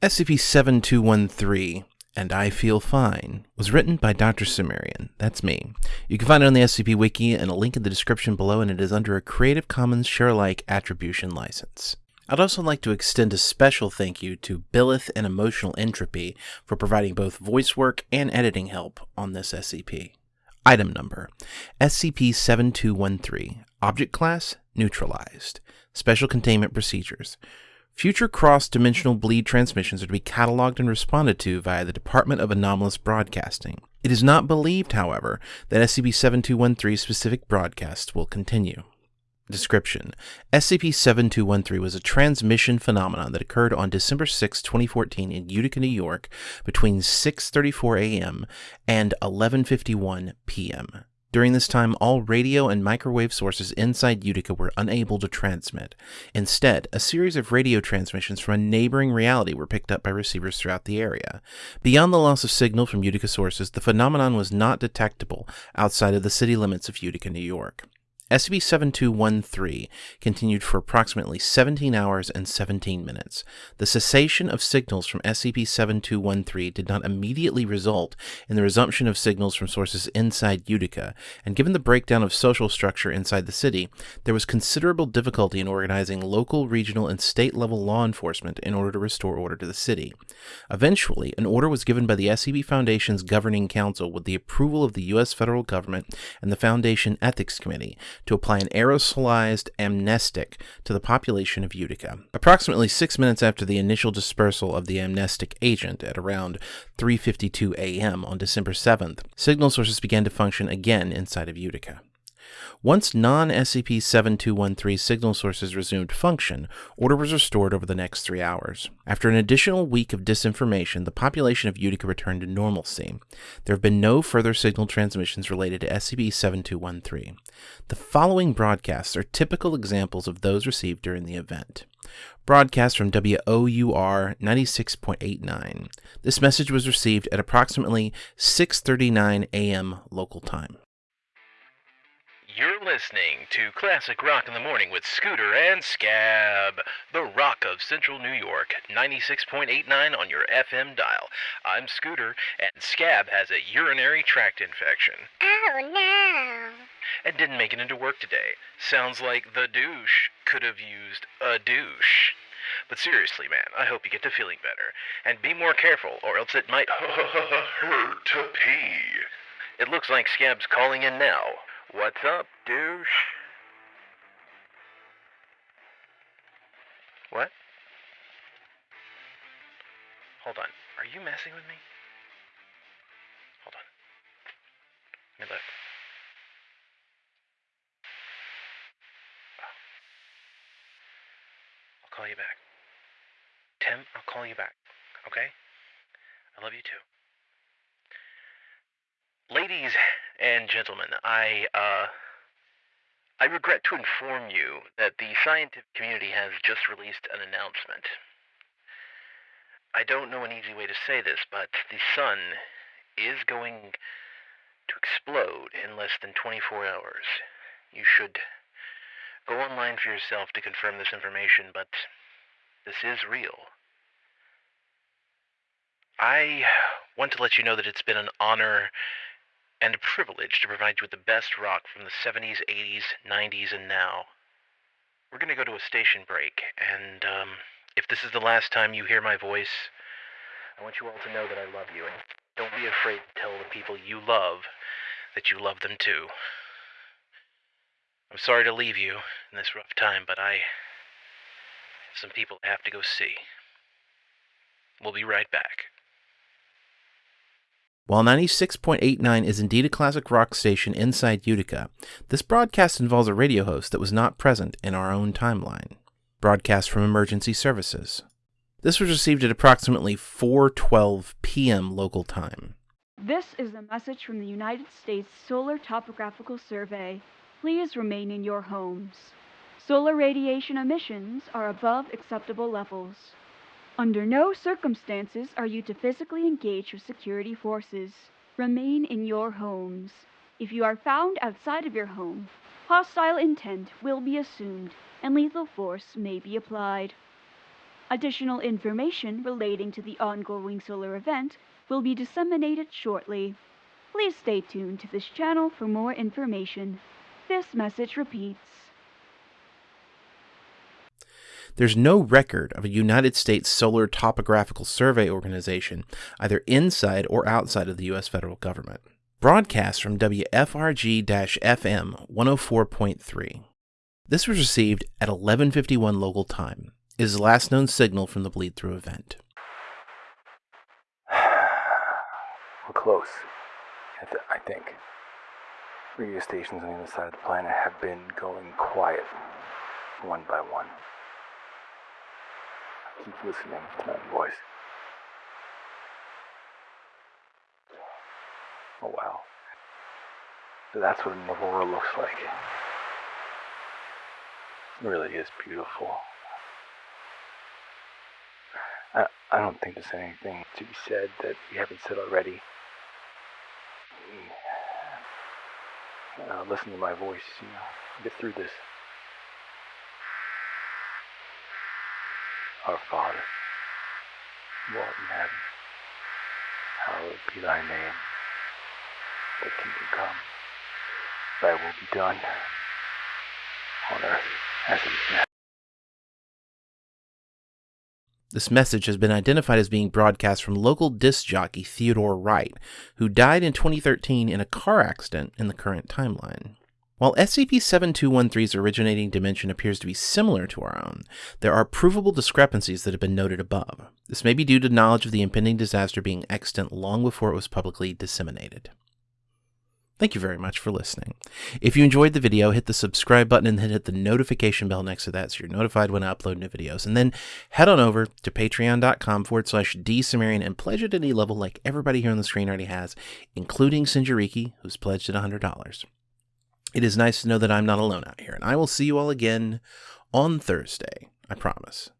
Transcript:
SCP-7213 and I Feel Fine was written by Dr. Cimmerian. That's me. You can find it on the SCP Wiki and a link in the description below, and it is under a Creative Commons Share-alike attribution license. I'd also like to extend a special thank you to Billith and Emotional Entropy for providing both voice work and editing help on this SCP. Item number SCP-7213 Object Class Neutralized Special Containment Procedures Future cross-dimensional bleed transmissions are to be cataloged and responded to via the Department of Anomalous Broadcasting. It is not believed, however, that SCP-7213 specific broadcasts will continue. Description SCP-7213 was a transmission phenomenon that occurred on December 6, 2014 in Utica, New York between 6.34 a.m. and 11.51 p.m. During this time, all radio and microwave sources inside Utica were unable to transmit. Instead, a series of radio transmissions from a neighboring reality were picked up by receivers throughout the area. Beyond the loss of signal from Utica sources, the phenomenon was not detectable outside of the city limits of Utica, New York. SCP-7213 continued for approximately 17 hours and 17 minutes. The cessation of signals from SCP-7213 did not immediately result in the resumption of signals from sources inside Utica, and given the breakdown of social structure inside the city, there was considerable difficulty in organizing local, regional, and state-level law enforcement in order to restore order to the city. Eventually, an order was given by the SCP Foundation's Governing Council with the approval of the U.S. federal government and the Foundation Ethics Committee to apply an aerosolized amnestic to the population of Utica. Approximately six minutes after the initial dispersal of the amnestic agent at around 3.52 a.m. on December 7th, signal sources began to function again inside of Utica. Once non-SCP-7213 signal sources resumed function, order was restored over the next three hours. After an additional week of disinformation, the population of Utica returned to normalcy. There have been no further signal transmissions related to SCP-7213. The following broadcasts are typical examples of those received during the event. Broadcast from WOUR 96.89. This message was received at approximately 6:39 a.m. local time. You're listening to Classic Rock in the Morning with Scooter and Scab, the rock of Central New York, 96.89 on your FM dial. I'm Scooter, and Scab has a urinary tract infection Oh no. and didn't make it into work today. Sounds like the douche could have used a douche. But seriously, man, I hope you get to feeling better. And be more careful, or else it might hurt to pee. It looks like Scab's calling in now. What's up, douche? What? Hold on. Are you messing with me? Hold on. Let me look. Oh. I'll call you back. Tim, I'll call you back. Okay? I love you too. Ladies and gentlemen, I uh I regret to inform you that the scientific community has just released an announcement. I don't know an easy way to say this, but the sun is going to explode in less than 24 hours. You should go online for yourself to confirm this information, but this is real. I want to let you know that it's been an honor and a privilege to provide you with the best rock from the 70s, 80s, 90s, and now. We're going to go to a station break, and um, if this is the last time you hear my voice, I want you all to know that I love you, and don't be afraid to tell the people you love that you love them too. I'm sorry to leave you in this rough time, but I have some people I have to go see. We'll be right back. While 96.89 is indeed a classic rock station inside Utica, this broadcast involves a radio host that was not present in our own timeline. Broadcast from emergency services. This was received at approximately 4:12 p.m. local time. This is a message from the United States Solar Topographical Survey. Please remain in your homes. Solar radiation emissions are above acceptable levels. Under no circumstances are you to physically engage with security forces. Remain in your homes. If you are found outside of your home, hostile intent will be assumed and lethal force may be applied. Additional information relating to the ongoing solar event will be disseminated shortly. Please stay tuned to this channel for more information. This message repeats. There's no record of a United States Solar Topographical Survey organization either inside or outside of the U.S. federal government. Broadcast from WFRG FM 104.3. This was received at 11:51 local time. It is the last known signal from the bleed through event. We're close. I, I think. Radio stations on the other side of the planet have been going quiet, one by one. Keep listening to that voice. Oh wow. So that's what an aurora looks like. It really is beautiful. I, I don't think there's anything to be said that we haven't said already. Uh, listen to my voice, you know, get through this. Our Father, who art in heaven, hallowed be thy name. Thy kingdom come, thy will be done, on earth as it is in heaven. This message has been identified as being broadcast from local disc jockey Theodore Wright, who died in 2013 in a car accident in the current timeline. While SCP-7213's originating dimension appears to be similar to our own, there are provable discrepancies that have been noted above. This may be due to knowledge of the impending disaster being extant long before it was publicly disseminated. Thank you very much for listening. If you enjoyed the video, hit the subscribe button and then hit the notification bell next to that so you're notified when I upload new videos. And then head on over to patreon.com forward slash drcimmerian and pledge at any level like everybody here on the screen already has, including Sinjariki, who's pledged at $100. It is nice to know that I'm not alone out here, and I will see you all again on Thursday. I promise.